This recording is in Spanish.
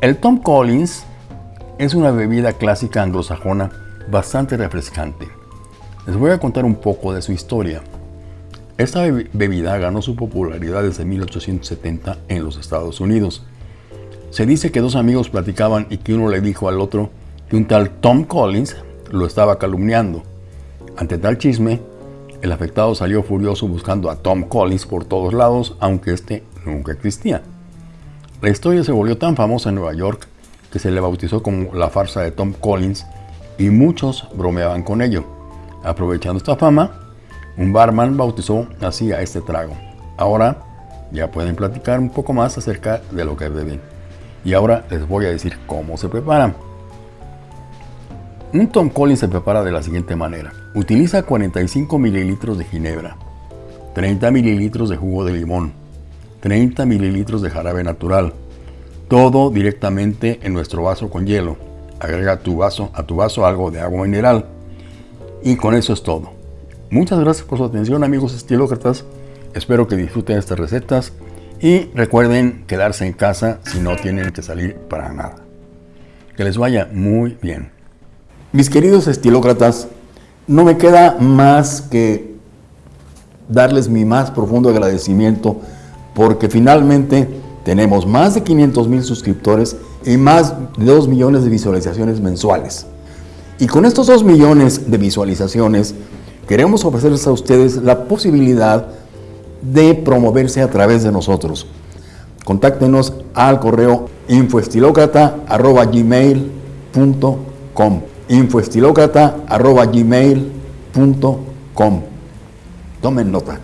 El Tom Collins es una bebida clásica anglosajona bastante refrescante. Les voy a contar un poco de su historia. Esta bebida ganó su popularidad desde 1870 en los Estados Unidos. Se dice que dos amigos platicaban y que uno le dijo al otro que un tal Tom Collins lo estaba calumniando. Ante tal chisme, el afectado salió furioso buscando a Tom Collins por todos lados, aunque este nunca existía. La historia se volvió tan famosa en Nueva York que se le bautizó como la farsa de Tom Collins y muchos bromeaban con ello. Aprovechando esta fama, un barman bautizó así a este trago. Ahora ya pueden platicar un poco más acerca de lo que beben. Y ahora les voy a decir cómo se preparan. Un Tom Collins se prepara de la siguiente manera. Utiliza 45 mililitros de ginebra, 30 mililitros de jugo de limón, 30 mililitros de jarabe natural, todo directamente en nuestro vaso con hielo. Agrega tu vaso, a tu vaso algo de agua mineral y con eso es todo. Muchas gracias por su atención amigos estilócratas. Espero que disfruten estas recetas y recuerden quedarse en casa si no tienen que salir para nada. Que les vaya muy bien. Mis queridos estilócratas, no me queda más que darles mi más profundo agradecimiento porque finalmente tenemos más de 500 mil suscriptores y más de 2 millones de visualizaciones mensuales. Y con estos 2 millones de visualizaciones queremos ofrecerles a ustedes la posibilidad de promoverse a través de nosotros. Contáctenos al correo infoestilocrata.gmail.com infoestilocrata.gmail.com Tomen nota.